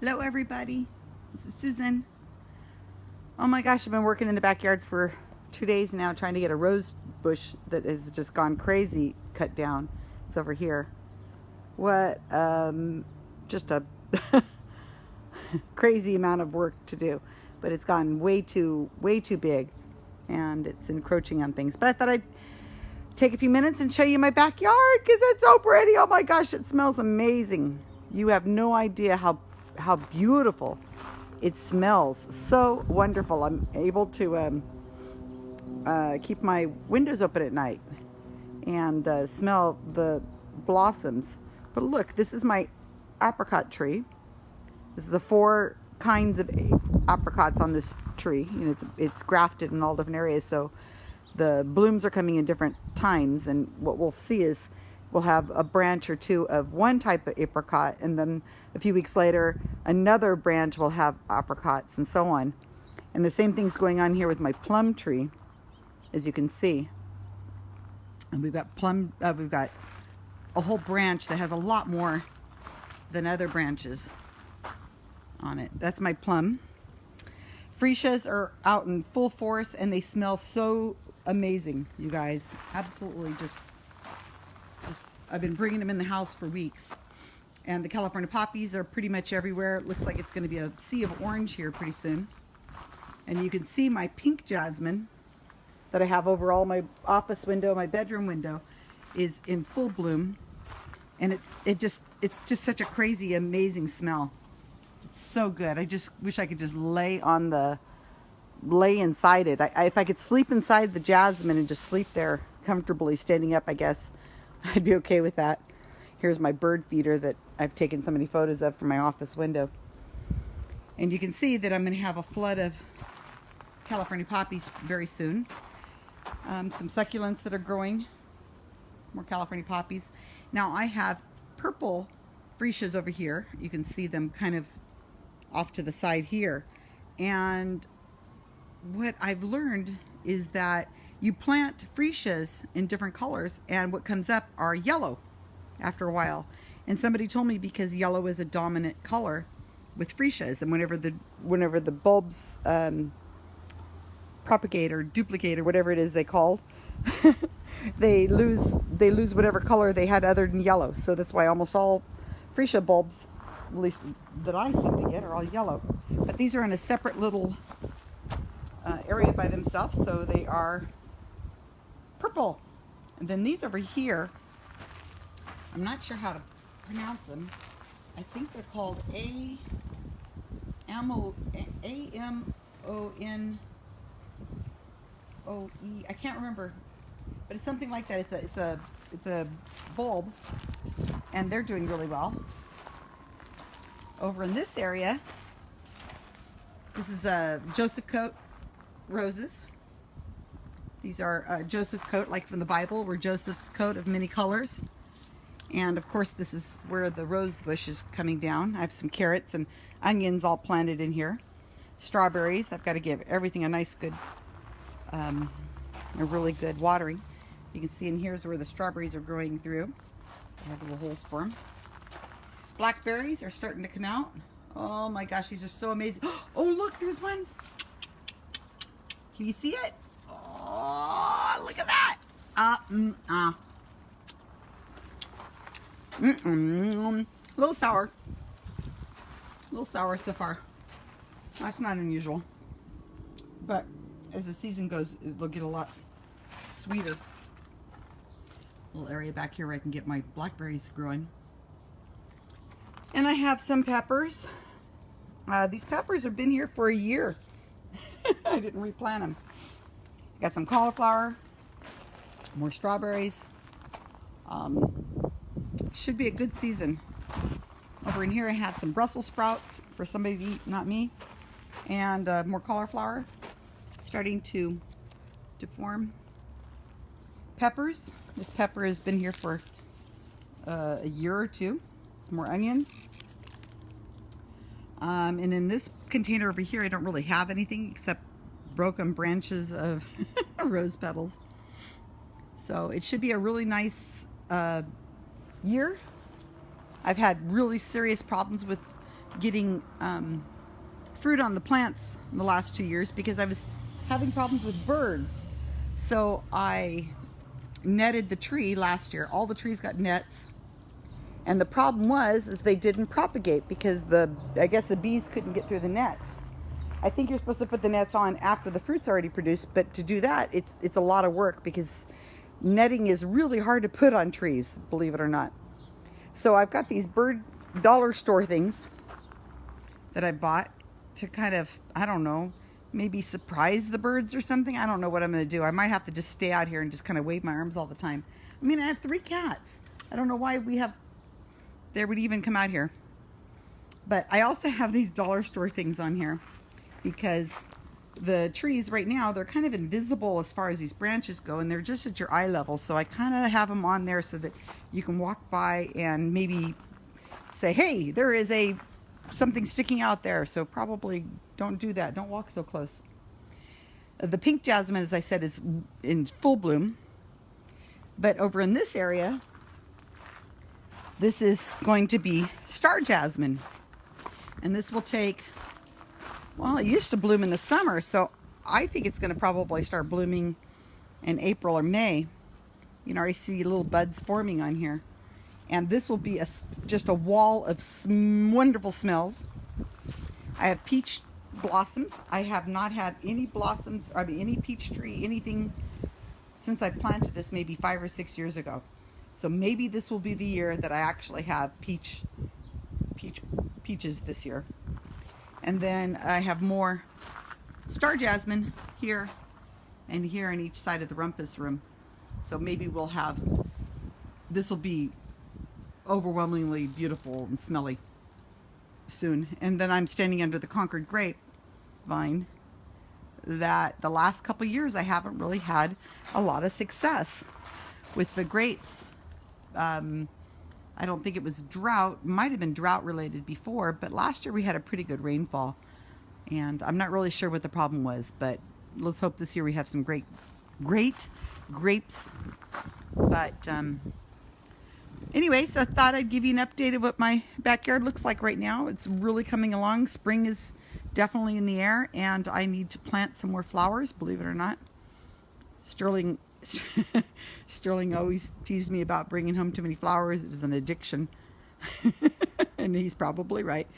Hello everybody, this is Susan. Oh my gosh, I've been working in the backyard for two days now trying to get a rose bush that has just gone crazy cut down. It's over here. What, um, just a crazy amount of work to do, but it's gotten way too, way too big and it's encroaching on things. But I thought I'd take a few minutes and show you my backyard because it's so pretty. Oh my gosh, it smells amazing. You have no idea how how beautiful it smells. So wonderful. I'm able to um, uh, keep my windows open at night and uh, smell the blossoms. But look, this is my apricot tree. This is the four kinds of apricots on this tree. You know, it's, it's grafted in all different areas, so the blooms are coming in different times. And what we'll see is we'll have a branch or two of one type of apricot, and then a few weeks later, another branch will have apricots and so on. And the same thing's going on here with my plum tree, as you can see. And we've got plum, uh, we've got a whole branch that has a lot more than other branches on it. That's my plum. Freesias are out in full force and they smell so amazing, you guys. Absolutely just, just, I've been bringing them in the house for weeks. And the California poppies are pretty much everywhere. It looks like it's going to be a sea of orange here pretty soon. And you can see my pink jasmine that I have over all my office window, my bedroom window, is in full bloom. And it, it just, it's just such a crazy, amazing smell. It's so good. I just wish I could just lay on the, lay inside it. I, I, if I could sleep inside the jasmine and just sleep there comfortably standing up, I guess I'd be okay with that. Here's my bird feeder that I've taken so many photos of from my office window. And you can see that I'm going to have a flood of California poppies very soon. Um, some succulents that are growing, more California poppies. Now I have purple freesias over here. You can see them kind of off to the side here. And what I've learned is that you plant freesias in different colors and what comes up are yellow after a while. And somebody told me because yellow is a dominant color with freesias, and whenever the whenever the bulbs um, propagate or duplicate or whatever it is they called, they lose they lose whatever color they had other than yellow. So that's why almost all freesia bulbs, at least that I seem to get, are all yellow. But these are in a separate little uh, area by themselves, so they are purple. And then these over here I'm not sure how to pronounce them. I think they're called A M O A M O N O E. I can't remember, but it's something like that. It's a it's a it's a bulb, and they're doing really well. Over in this area, this is a Joseph Coat roses. These are uh, Joseph coat, like from the Bible, where Joseph's coat of many colors. And of course this is where the rose bush is coming down. I have some carrots and onions all planted in here. Strawberries, I've got to give everything a nice good, um, a really good watering. You can see in here's where the strawberries are growing through. I have little holes for them. Blackberries are starting to come out. Oh my gosh, these are so amazing. Oh look, there's one. Can you see it? Oh, look at that. Uh, mm, uh. Mm -mm. A little sour. A little sour so far. That's not unusual. But as the season goes, it'll get a lot sweeter. Little area back here where I can get my blackberries growing. And I have some peppers. Uh, these peppers have been here for a year. I didn't replant them. Got some cauliflower, more strawberries. Um, should be a good season. Over in here I have some Brussels sprouts for somebody to eat, not me. And uh, more cauliflower starting to, to form. Peppers. This pepper has been here for uh, a year or two. More onions. Um, and in this container over here, I don't really have anything except broken branches of rose petals. So it should be a really nice uh, year. I've had really serious problems with getting um, fruit on the plants in the last two years because I was having problems with birds. So I netted the tree last year. All the trees got nets. And the problem was is they didn't propagate because the I guess the bees couldn't get through the nets. I think you're supposed to put the nets on after the fruit's already produced, but to do that, it's it's a lot of work because netting is really hard to put on trees, believe it or not. So I've got these bird dollar store things that I bought to kind of, I don't know, maybe surprise the birds or something. I don't know what I'm going to do. I might have to just stay out here and just kind of wave my arms all the time. I mean, I have three cats. I don't know why we have, they would even come out here. But I also have these dollar store things on here because the trees right now, they're kind of invisible as far as these branches go and they're just at your eye level. So I kind of have them on there so that you can walk by and maybe say, hey, there is a something sticking out there. So probably don't do that. Don't walk so close. The pink jasmine, as I said, is in full bloom. But over in this area, this is going to be star jasmine. And this will take, well, it used to bloom in the summer. So I think it's going to probably start blooming in April or May. You know, I see little buds forming on here and this will be a, just a wall of wonderful smells. I have peach blossoms. I have not had any blossoms, I mean any peach tree, anything since I planted this maybe five or six years ago. So maybe this will be the year that I actually have peach, peach, peaches this year. And then I have more star jasmine here and here on each side of the rumpus room. So maybe we'll have, this will be overwhelmingly beautiful and smelly soon. And then I'm standing under the Concord grape vine that the last couple years I haven't really had a lot of success with the grapes. Um, I don't think it was drought, might have been drought related before, but last year we had a pretty good rainfall. And I'm not really sure what the problem was, but let's hope this year we have some great, great grapes. But um, anyways, I thought I'd give you an update of what my backyard looks like right now. It's really coming along. Spring is definitely in the air and I need to plant some more flowers, believe it or not. Sterling Sterling always teased me about bringing home too many flowers. It was an addiction. and he's probably right.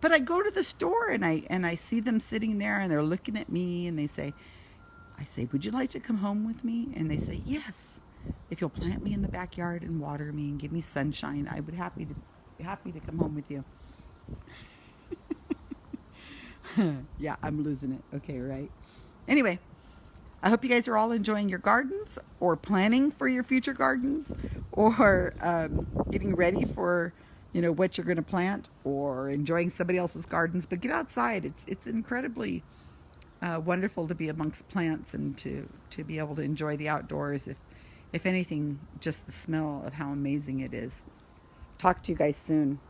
But I go to the store and I and I see them sitting there and they're looking at me and they say I say, "Would you like to come home with me?" And they say, "Yes." if you'll plant me in the backyard and water me and give me sunshine, I would happy to be happy to come home with you. yeah, I'm losing it. Okay, right. Anyway, I hope you guys are all enjoying your gardens or planning for your future gardens or um, getting ready for you know what you're going to plant or enjoying somebody else's gardens. But get outside. It's it's incredibly uh, wonderful to be amongst plants and to to be able to enjoy the outdoors if if anything, just the smell of how amazing it is. Talk to you guys soon.